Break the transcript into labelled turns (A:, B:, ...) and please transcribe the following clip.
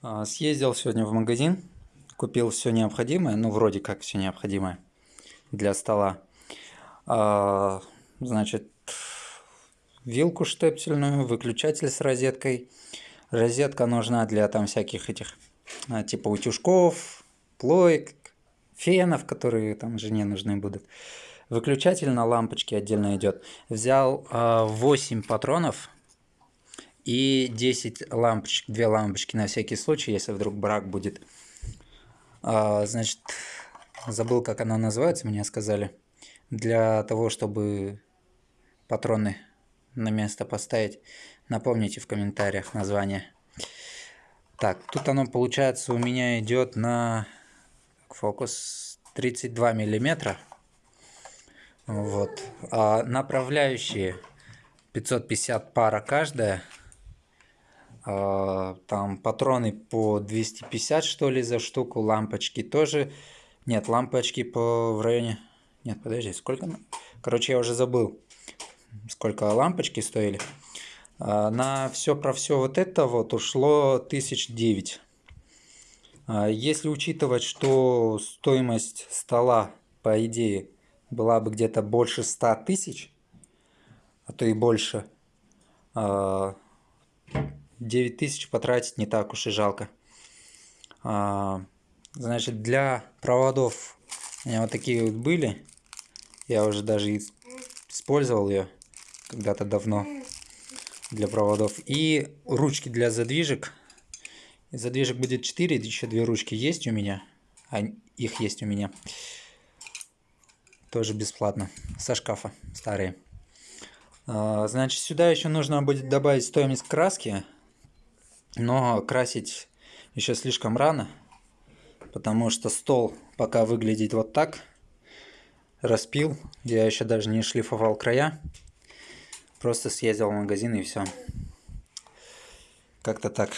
A: А, съездил сегодня в магазин, купил все необходимое, ну вроде как все необходимое для стола. А, значит, вилку штепсельную, выключатель с розеткой. Розетка нужна для там всяких этих, а, типа утюжков, плоек, фенов, которые там жене нужны будут. Выключатель на лампочке отдельно идет. Взял 8 патронов и 10 лампочек, 2 лампочки на всякий случай, если вдруг брак будет. А, значит, забыл, как она называется, мне сказали. Для того, чтобы патроны на место поставить, напомните в комментариях название. Так, тут оно получается у меня идет на фокус 32 миллиметра. Вот. А направляющие 550 пара каждая. А, там патроны по 250 что ли за штуку, лампочки тоже. Нет, лампочки по в районе... Нет, подожди, сколько? Короче, я уже забыл, сколько лампочки стоили. А, на все про все вот это вот ушло тысяч девять. А, если учитывать, что стоимость стола, по идее, была бы где-то больше 100 тысяч, а то и больше, 9 тысяч потратить не так уж и жалко. А, значит, для проводов у меня вот такие вот были. Я уже даже использовал ее когда-то давно для проводов. И ручки для задвижек. Задвижек будет 4, еще две ручки есть у меня. А их есть у меня. Тоже бесплатно. Со шкафа старые. А, значит, сюда еще нужно будет добавить стоимость краски но красить еще слишком рано, потому что стол пока выглядит вот так. Распил, я еще даже не шлифовал края, просто съездил в магазин и все. Как-то так.